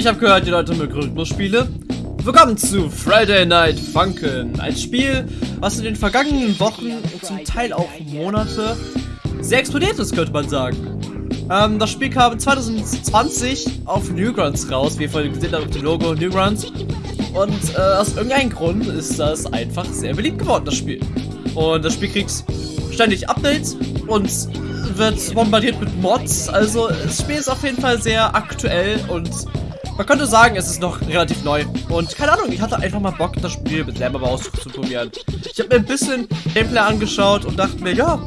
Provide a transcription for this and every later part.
Ich habe gehört, die Leute mögen Rhythmusspiele. Willkommen zu Friday Night Funkin', ein Spiel, was in den vergangenen Wochen und zum Teil auch Monate sehr explodiert ist, könnte man sagen. Ähm, das Spiel kam 2020 auf Newgrounds raus, wie ihr vorhin gesehen habt auf dem Logo Newgrounds. Und äh, aus irgendeinem Grund ist das einfach sehr beliebt geworden, das Spiel. Und das Spiel kriegt ständig Updates und wird bombardiert mit Mods. Also das Spiel ist auf jeden Fall sehr aktuell und man könnte sagen, es ist noch relativ neu. Und keine Ahnung, ich hatte einfach mal Bock, das Spiel mit selber auszuprobieren. Ich habe mir ein bisschen Gameplay angeschaut und dachte mir, ja,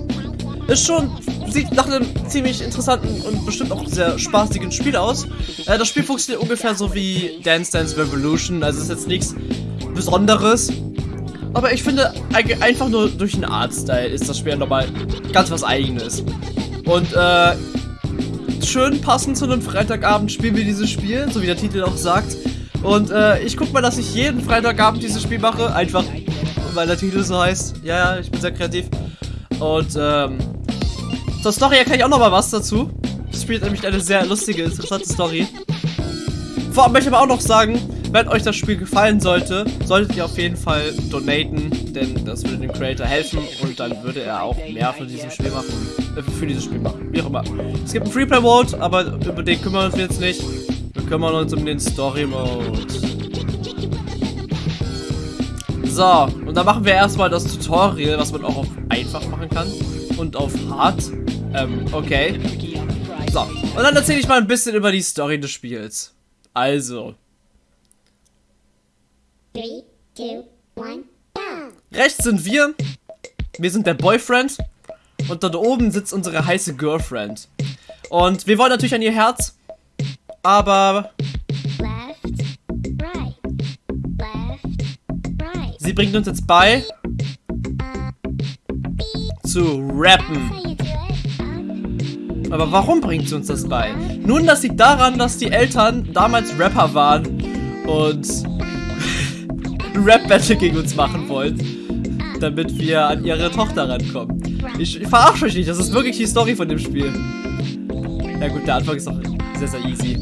ist schon, sieht nach einem ziemlich interessanten und bestimmt auch sehr spaßigen Spiel aus. Äh, das Spiel funktioniert ungefähr so wie Dance Dance Revolution, also ist jetzt nichts Besonderes. Aber ich finde, einfach nur durch den Artstyle ist das Spiel nochmal ganz was eigenes. Und äh, schön passend zu einem Freitagabend spielen wir dieses Spiel, so wie der Titel auch sagt. Und äh, ich guck mal, dass ich jeden Freitagabend dieses Spiel mache, einfach weil der Titel so heißt. Ja, ja, ich bin sehr kreativ. Und ähm, zur Story erkenne ich auch nochmal was dazu. Das spielt nämlich eine sehr lustige, interessante Story. Vorab möchte ich aber auch noch sagen, wenn euch das Spiel gefallen sollte, solltet ihr auf jeden Fall donaten, denn das würde dem Creator helfen und dann würde er auch mehr von diesem Spiel machen, für dieses Spiel machen, wie auch immer. Es gibt einen Freeplay Mode, aber über den kümmern wir uns jetzt nicht. Wir kümmern uns um den Story Mode. So, und dann machen wir erstmal das Tutorial, was man auch auf einfach machen kann und auf hart. Ähm, okay. So, und dann erzähle ich mal ein bisschen über die Story des Spiels. Also, Three, two, one, Rechts sind wir. Wir sind der Boyfriend. Und dort oben sitzt unsere heiße Girlfriend. Und wir wollen natürlich an ihr Herz. Aber... Left, right, left, right. Sie bringt uns jetzt bei... Zu rappen. Aber warum bringt sie uns das bei? Nun, das liegt daran, dass die Eltern damals Rapper waren. Und ein Rap-Battle gegen uns machen wollt, damit wir an ihre Tochter rankommen. Ich, ich verarsche euch nicht, das ist wirklich die Story von dem Spiel. Ja gut, der Anfang ist auch sehr, sehr easy.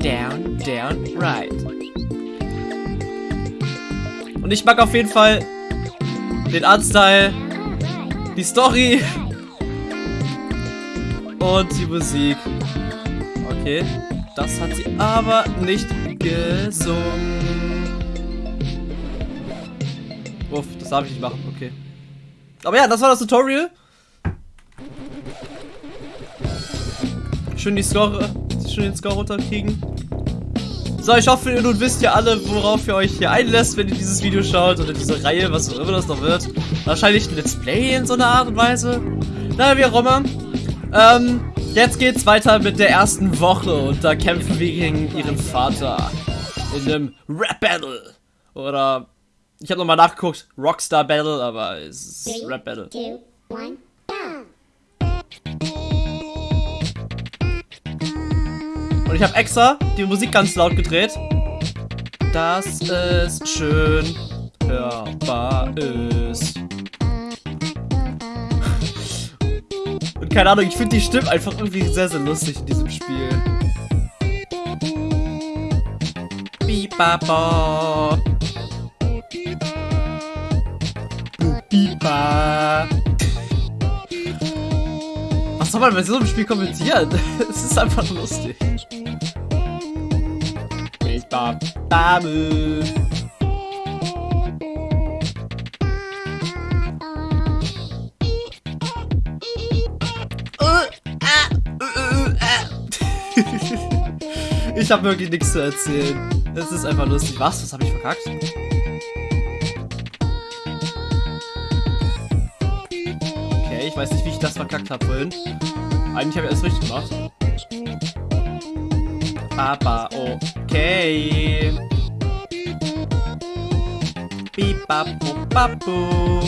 Down, down, right. Und ich mag auf jeden Fall den Artstyle, die Story und die Musik. Okay, das hat sie aber nicht gesungen. Darf ich nicht machen, okay. Aber ja, das war das Tutorial. Schön die Score, schön den Score runterkriegen. So, ich hoffe, ihr nun wisst ja alle, worauf ihr euch hier einlässt, wenn ihr dieses Video schaut oder diese Reihe, was auch immer das noch wird. Wahrscheinlich ein Let's Play in so einer Art und Weise. Naja, wie auch immer. Ähm, Jetzt geht's weiter mit der ersten Woche und da kämpfen wir gegen ihren Vater in einem Rap-Battle. Oder, ich habe nochmal nachgeguckt, Rockstar-Battle, aber es ist Rap-Battle. Und ich habe extra die Musik ganz laut gedreht. Das ist schön hörbar ist. Keine Ahnung, ich finde die Stimmen einfach irgendwie sehr, sehr lustig in diesem Spiel. Bibaba. Biba. Was soll man bei so einem Spiel kommentieren? Es ist einfach lustig. Ich habe wirklich nichts zu erzählen. Es ist einfach lustig. Was? Was habe ich verkackt? Ich weiß nicht, wie ich das verkackt habe vorhin. Eigentlich habe ich alles richtig gemacht. Aber okay. Bipapu papu.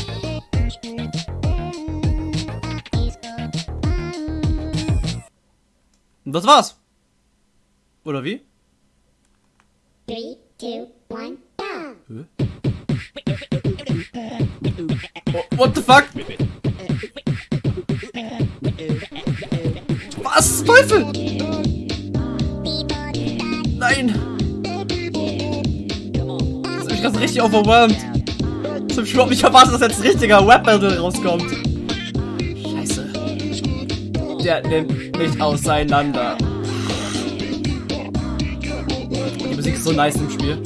Und das war's. Oder wie? 3, 2, 1, down. Oh, what the fuck? Was? Teufel? nein! Das ist mich gerade richtig overwhelmed. Ich hab überhaupt nicht erwartet, dass jetzt ein richtiger Rap-Battle rauskommt. Scheiße. Der nimmt mich auseinander. Die Musik ist so nice im Spiel.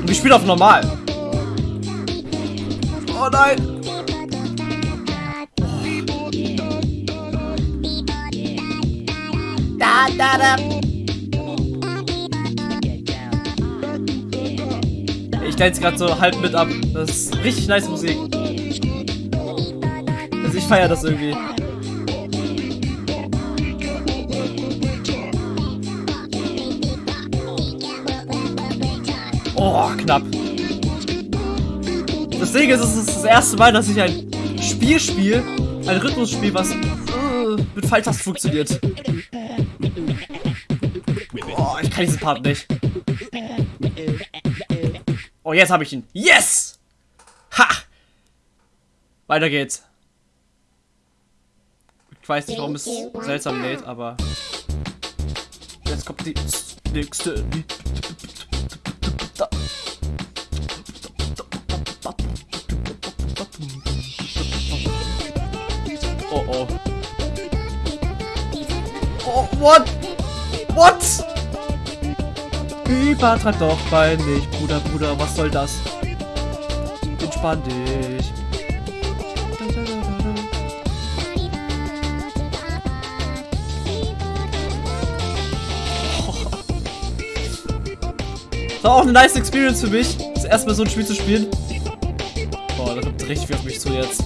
Und ich spiele auf normal. Oh nein! Da, da, da. Ich dance gerade so halb mit ab. Das ist richtig nice Musik. Also ich feiere das irgendwie. Oh, knapp. Das Ding ist, es ist das erste Mal, dass ich ein Spiel spiele, ein Rhythmusspiel, was äh, mit Pfeiltasten funktioniert. Oh, ich kann diesen Part nicht. Oh, jetzt habe ich ihn. Yes! Ha! Weiter geht's. Ich weiß nicht, warum es seltsam lädt, aber... Jetzt kommt die nächste... what? What? Übertreib doch bei nicht, Bruder, Bruder, was soll das? Entspann dich. War auch eine nice Experience für mich, das erste Mal so ein Spiel zu spielen. Boah, da kommt richtig viel auf mich zu jetzt.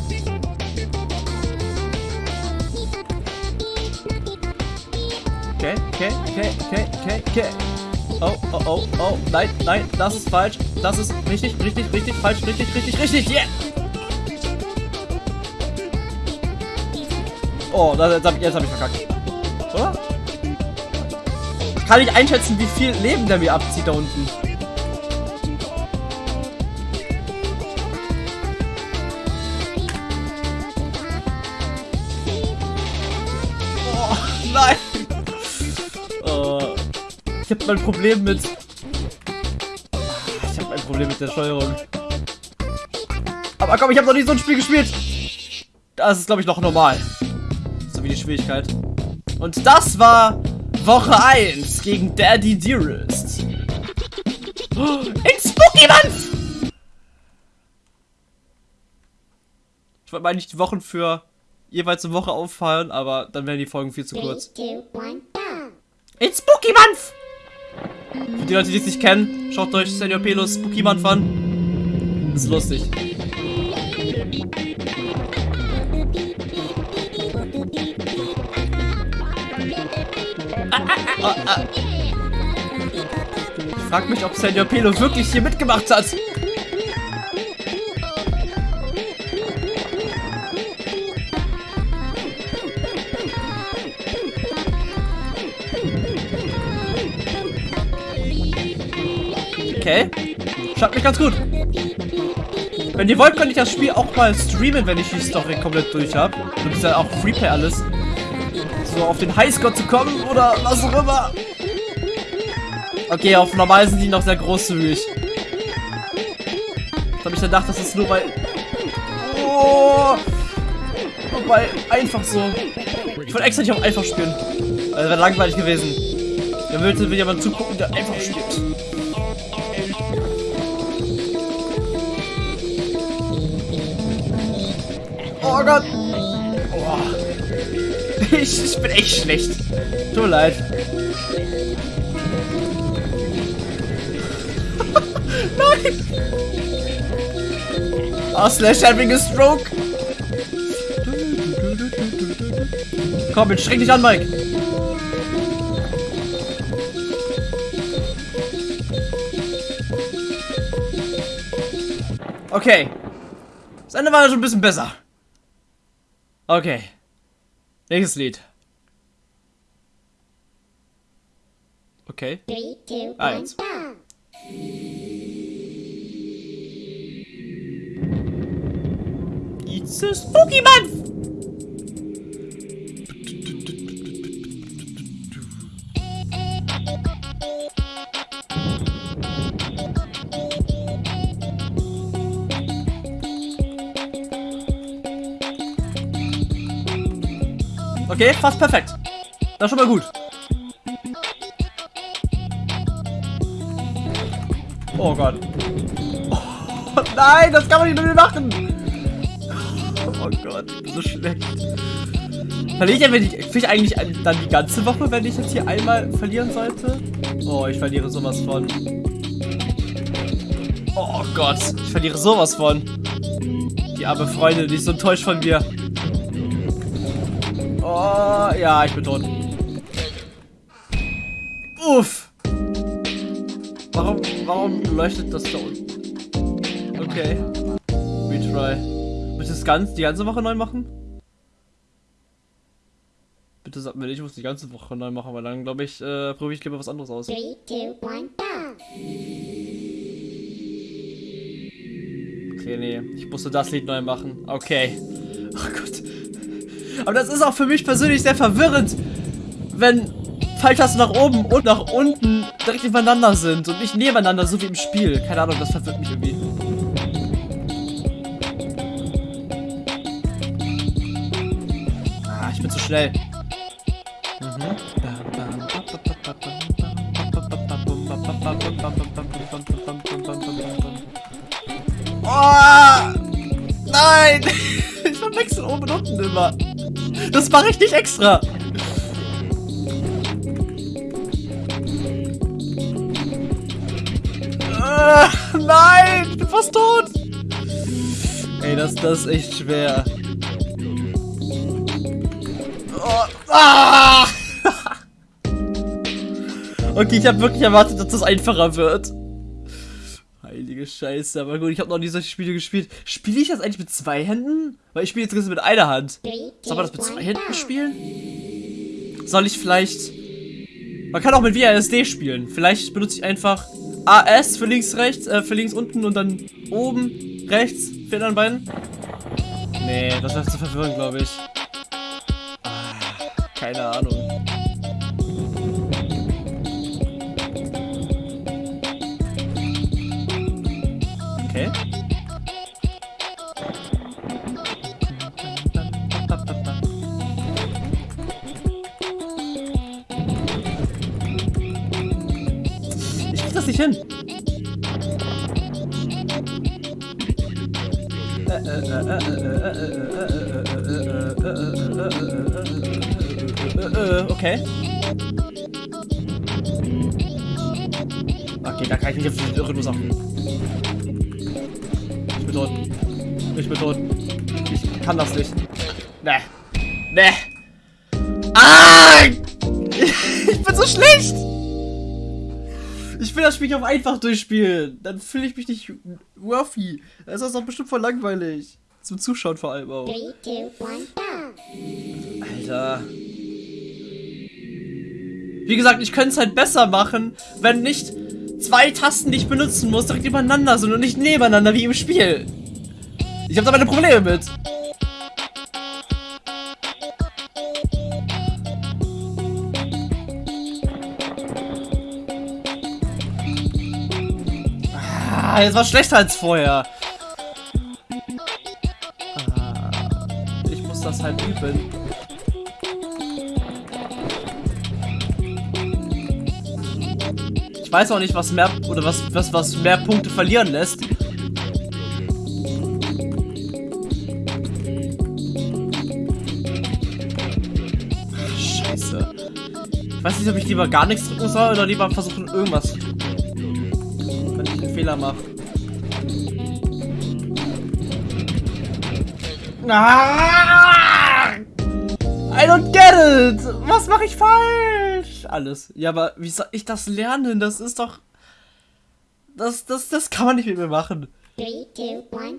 Okay, okay, okay, okay, okay, okay. Oh, oh, oh, oh, nein, nein, das ist falsch. Das ist richtig, richtig, richtig, falsch, richtig, richtig, richtig, yeah! Oh, jetzt habe ich verkackt. Oder? Kann ich einschätzen, wie viel Leben der mir abzieht da unten. Habe mein Problem mit... Ich habe ein Problem mit der Steuerung. Aber komm, ich habe noch nie so ein Spiel gespielt. Das ist, glaube ich, noch normal. So wie die Schwierigkeit. Und das war Woche 1 gegen Daddy Dearest. Oh, in Spooky Month! Ich wollte mal nicht die Wochen für jeweils eine Woche auffallen, aber dann wären die Folgen viel zu kurz. In Spooky Month! Für die Leute, die es nicht kennen, schaut euch Senior Pelos Spooky Month an. Das ist lustig. Ah, ah. Ich frag mich, ob Senior Pelo wirklich hier mitgemacht hat. Okay. Schaut mich ganz gut. Wenn ihr wollt, könnte ich das Spiel auch mal streamen, wenn ich die Story komplett durch habe. Und ist ja auch Freeplay alles. So auf den Highscore zu kommen oder was auch immer. Okay, auf normal sind die noch sehr großzügig. Ich habe ich gedacht, das ist nur bei... Oh, bei einfach so. Ich wollte extra nicht auf einfach spielen. Das wäre langweilig gewesen. Da würde mir jemand zugucken, der einfach spielt. Oh Gott. Oh. Ich, ich bin echt schlecht. Tut mir leid. Nein! Oh, Slash having a stroke. Komm, jetzt streng dich an, Mike. Okay. Das Ende war schon ein bisschen besser. Okay. Nächstes Lied. Okay. Three, two, Eins. one, It's a spooky month! Okay, fast perfekt. Das ist schon mal gut. Oh Gott. Oh, nein, das kann man nicht mehr machen. Oh Gott, so schlecht. Verliere ich, wenn ich, ich eigentlich dann die ganze Woche, wenn ich jetzt hier einmal verlieren sollte? Oh, ich verliere sowas von. Oh Gott, ich verliere sowas von. Die arme Freundin, die ist so enttäuscht von mir. Oh, ja, ich bin tot. Uff. Warum, warum leuchtet das da unten? Okay. Retry. Willst du das ganz, die ganze Woche neu machen? Bitte sag mir nicht, ich muss die ganze Woche neu machen, weil dann glaube ich, äh, probiere ich lieber was anderes aus. Three, two, one, Okay, nee, ich musste das Lied neu machen. Okay. Oh Gott. Aber das ist auch für mich persönlich sehr verwirrend, wenn Pfeiltasten nach oben und nach unten direkt übereinander sind und nicht nebeneinander, so wie im Spiel. Keine Ahnung, das verwirrt mich irgendwie. Ah, ich bin zu schnell. Oh! Nein! Ich verwechsel oben und unten immer. Das mache ich nicht extra. Ah, nein! Ich bin fast tot! Ey, das, das ist echt schwer. Oh, ah! okay, ich habe wirklich erwartet, dass das einfacher wird. Heilige Scheiße, aber gut, ich habe noch nie solche Spiele gespielt. Spiele ich das eigentlich mit zwei Händen? Weil ich spiele jetzt mit einer Hand. Soll man das mit zwei Händen spielen? Soll ich vielleicht... Man kann auch mit WASD spielen. Vielleicht benutze ich einfach AS für links, rechts, äh, für links unten und dann oben, rechts, für den anderen beiden. Nee, das wäre zu verwirrend, glaube ich. Ah, keine Ahnung. Okay. Okay, da kann ich nicht auf den Rhythmus achten bin tot. Ich bin tot. Ich kann das nicht. Ne. Ne. Ah! Ich bin so schlecht! Ich will das Spiel auf einfach durchspielen. Dann fühle ich mich nicht worthy. Das ist das doch bestimmt voll langweilig. Zum Zuschauen vor allem auch. Alter. Wie gesagt, ich könnte es halt besser machen, wenn nicht zwei Tasten, die ich benutzen muss, direkt übereinander sind und nicht nebeneinander wie im Spiel. Ich habe da meine Probleme mit. Ah, jetzt war schlechter als vorher. Ah, ich muss das halt üben. Ich weiß auch nicht, was mehr oder was, was, was mehr Punkte verlieren lässt. Scheiße. Ich weiß nicht, ob ich lieber gar nichts drücken soll oder lieber versuchen, irgendwas. Wenn ich einen Fehler mache. Ah! I don't get it! Was mache ich falsch? Alles. Ja, aber wie soll ich das lernen? Das ist doch... Das, das, das kann man nicht mit mir machen. Three, two, one,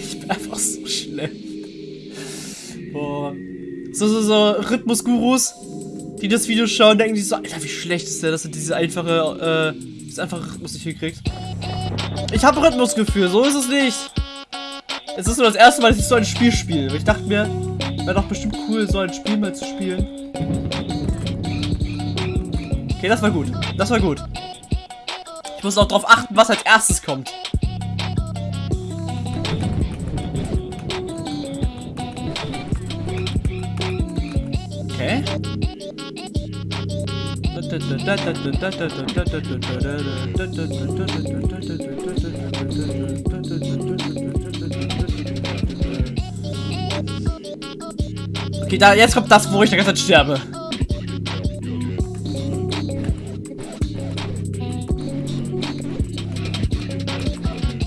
ich bin einfach so schlecht. Boah. So, so, so Rhythmusgurus, die das Video schauen, denken sich so, Alter, wie schlecht ist der, dass er diese einfache, äh, diese einfache Rhythmus nicht hinkriegt. Ich habe Rhythmusgefühl, so ist es nicht. Es ist nur das erste Mal, dass ich so ein Spiel spiele. Ich dachte mir, wäre doch bestimmt cool, so ein Spiel mal zu spielen. Okay, das war gut. Das war gut. Ich muss auch darauf achten, was als erstes kommt. Okay. Okay, da, jetzt kommt das, wo ich die ganze Zeit sterbe.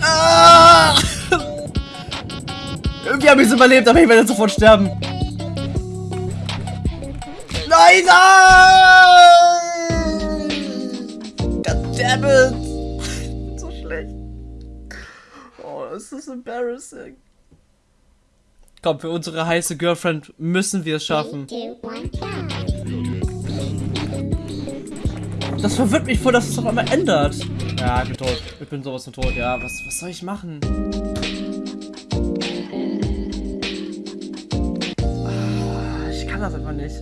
Ah! Irgendwie habe ich es überlebt, aber ich werde sofort sterben. Nein, nein! Goddammit! so schlecht. Oh, das ist embarrassing. Komm, für unsere heiße Girlfriend müssen wir es schaffen. Das verwirrt mich voll, dass es auf einmal ändert. Ja, ich bin tot. Ich bin sowas von tot. Ja, was, was soll ich machen? Ah, ich kann das einfach nicht.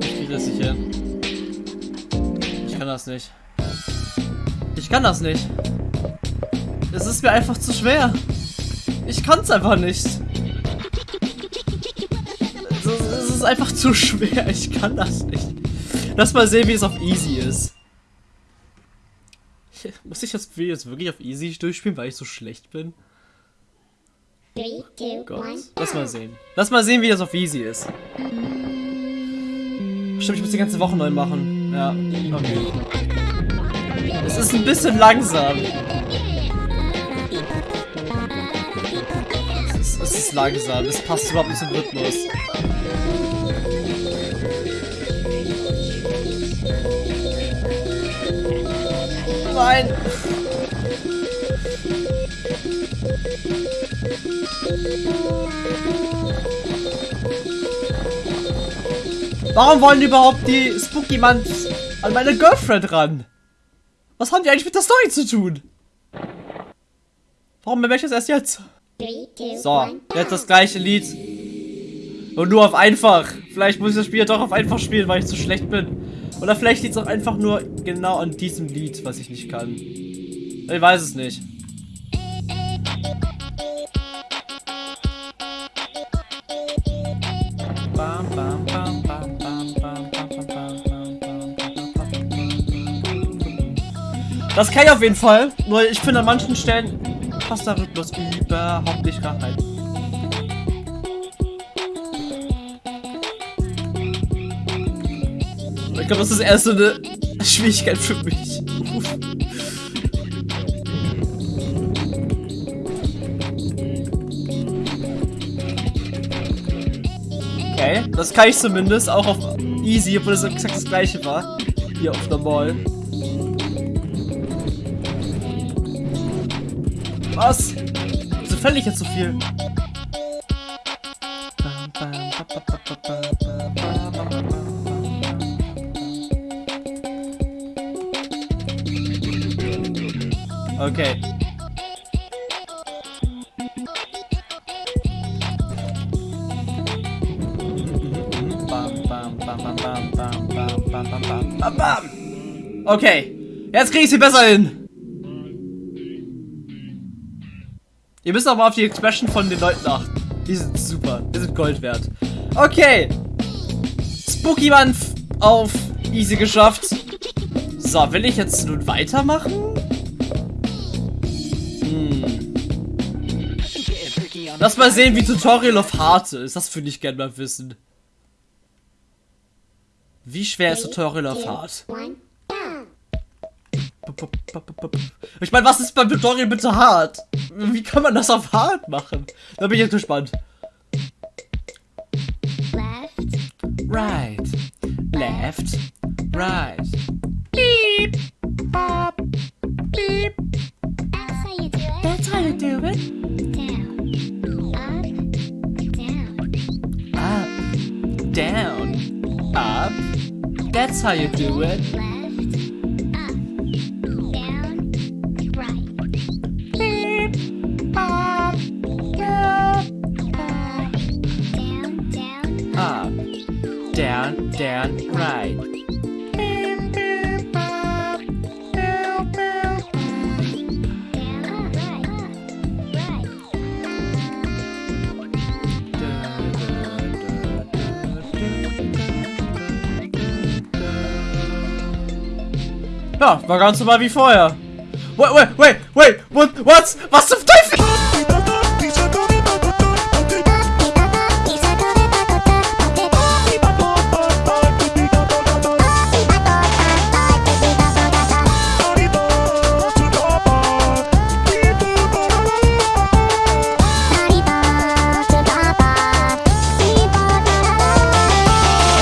Ich das nicht hin. Ich kann das nicht. Ich kann das nicht. Es ist mir einfach zu schwer. Ich kann es einfach nicht. Ist, es ist einfach zu schwer. Ich kann das nicht. Lass mal sehen, wie es auf Easy ist. Muss ich das Spiel jetzt wirklich auf Easy durchspielen, weil ich so schlecht bin? Three, two, Gott. one, Lass mal sehen. Lass mal sehen, wie das auf Easy ist. Stimmt, ich muss die ganze Woche neu machen. Ja, okay. Es ist ein bisschen langsam. Es ist, es ist langsam. Es passt überhaupt nicht zum Rhythmus. Nein! Warum wollen überhaupt die Spooky Months an meine Girlfriend ran? Was haben die eigentlich mit der Story zu tun? Warum bemerke ich das erst jetzt? So, jetzt das gleiche Lied. Und nur auf einfach. Vielleicht muss ich das Spiel doch auf einfach spielen, weil ich zu schlecht bin. Oder vielleicht liegt es auch einfach nur genau an diesem Lied, was ich nicht kann. Ich weiß es nicht. Das kann ich auf jeden Fall, nur ich finde an manchen Stellen passt der Rhythmus überhaupt nicht rein. Glaube, das ist erst so eine Schwierigkeit für mich. Okay, das kann ich zumindest, auch auf Easy, obwohl das exakt das gleiche war. Hier auf Normal. Was? Wieso fäll ich jetzt so viel? Bam, bam. Okay. Jetzt krieg ich sie besser hin. Ihr müsst auch mal auf die Expression von den Leuten achten. Die sind super. Die sind Gold wert. Okay. Spooky Mann auf easy geschafft. So, will ich jetzt nun weitermachen? Hm. Lass mal sehen, wie Tutorial of Heart ist. Das würde ich gerne mal wissen. Wie schwer ist Tutorial of Heart? one, down. Ich meine, was ist beim Tutorial bitte hart? Wie kann man das auf hart machen? Da bin ich jetzt gespannt. Left, Right. Left. Right. Beep. Bop. Beep. that's how you do it. That's how you do it. Down, up, down. Up. Down. That's how you do it. Ja, war ganz normal wie vorher. Wait, wait, wait, wait, what, what? Was zum